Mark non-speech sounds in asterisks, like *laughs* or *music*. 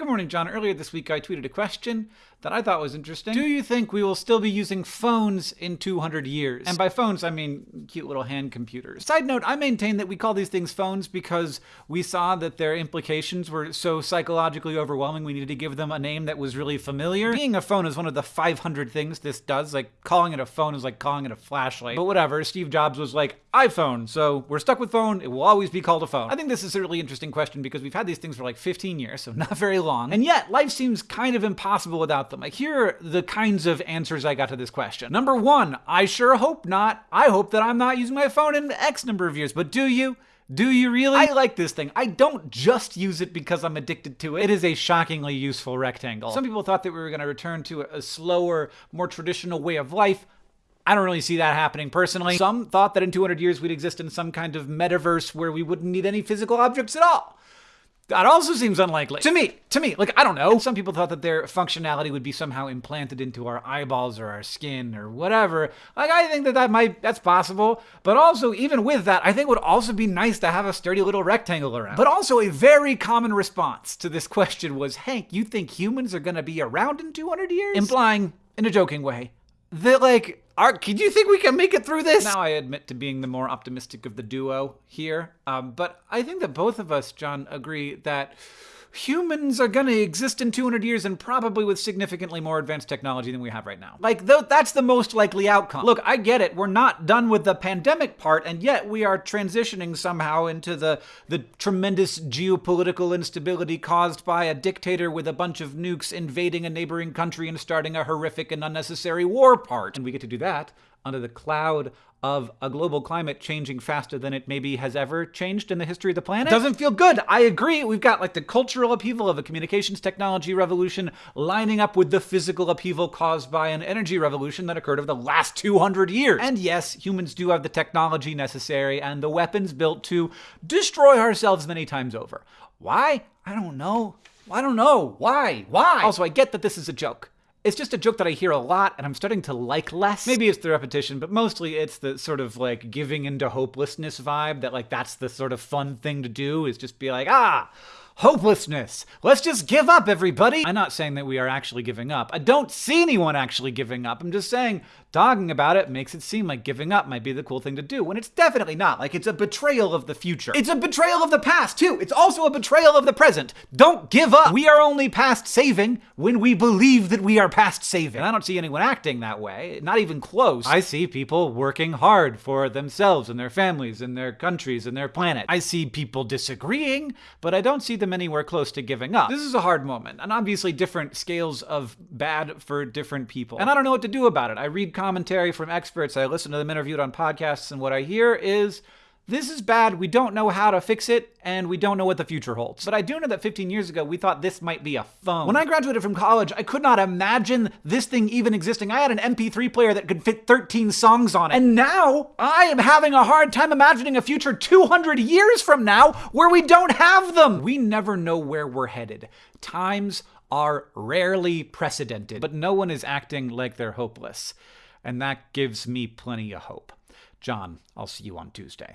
Good morning, John. Earlier this week, I tweeted a question that I thought was interesting. Do you think we will still be using phones in 200 years? And by phones, I mean cute little hand computers. Side note, I maintain that we call these things phones because we saw that their implications were so psychologically overwhelming, we needed to give them a name that was really familiar. Being a phone is one of the 500 things this does. Like, calling it a phone is like calling it a flashlight. But whatever, Steve Jobs was like, iPhone, so we're stuck with phone. It will always be called a phone. I think this is a really interesting question because we've had these things for like 15 years, so *laughs* not very long. And yet, life seems kind of impossible without them. Like, here are the kinds of answers I got to this question. Number one, I sure hope not. I hope that I'm not using my phone in X number of years, but do you? Do you really? I like this thing. I don't just use it because I'm addicted to it. It is a shockingly useful rectangle. Some people thought that we were going to return to a slower, more traditional way of life. I don't really see that happening personally. Some thought that in 200 years we'd exist in some kind of metaverse where we wouldn't need any physical objects at all. That also seems unlikely. To me, to me, like, I don't know. Some people thought that their functionality would be somehow implanted into our eyeballs or our skin or whatever. Like, I think that that might, that's possible. But also, even with that, I think it would also be nice to have a sturdy little rectangle around. But also, a very common response to this *laughs* question was, Hank, you think humans are gonna be around in 200 years? Implying, in a joking way, that, like, are, do you think we can make it through this? Now I admit to being the more optimistic of the duo here, um, but I think that both of us, John, agree that humans are going to exist in 200 years and probably with significantly more advanced technology than we have right now. Like, th- that's the most likely outcome. Look, I get it. We're not done with the pandemic part, and yet we are transitioning somehow into the, the tremendous geopolitical instability caused by a dictator with a bunch of nukes invading a neighboring country and starting a horrific and unnecessary war part. And we get to do that under the cloud of a global climate changing faster than it maybe has ever changed in the history of the planet. Doesn't feel good. I agree. We've got like the cultural upheaval of a communications technology revolution lining up with the physical upheaval caused by an energy revolution that occurred over the last 200 years. And yes, humans do have the technology necessary and the weapons built to destroy ourselves many times over. Why? I don't know. I don't know. Why? Why? Also, I get that this is a joke. It's just a joke that I hear a lot and I'm starting to like less. Maybe it's the repetition, but mostly it's the sort of like giving into hopelessness vibe that like that's the sort of fun thing to do is just be like, ah, hopelessness. Let's just give up, everybody. I'm not saying that we are actually giving up. I don't see anyone actually giving up. I'm just saying talking about it makes it seem like giving up might be the cool thing to do when it's definitely not. Like it's a betrayal of the future. It's a betrayal of the past, too. It's also a betrayal of the present. Don't give up. We are only past saving when we believe that we are past saving. And I don't see anyone acting that way, not even close. I see people working hard for themselves and their families and their countries and their planet. I see people disagreeing, but I don't see them anywhere close to giving up. This is a hard moment, and obviously different scales of bad for different people. And I don't know what to do about it. I read commentary from experts, I listen to them interviewed on podcasts, and what I hear is this is bad. We don't know how to fix it, and we don't know what the future holds. But I do know that 15 years ago, we thought this might be a phone. When I graduated from college, I could not imagine this thing even existing. I had an MP3 player that could fit 13 songs on it. And now, I am having a hard time imagining a future 200 years from now where we don't have them. We never know where we're headed. Times are rarely precedented, but no one is acting like they're hopeless. And that gives me plenty of hope. John, I'll see you on Tuesday.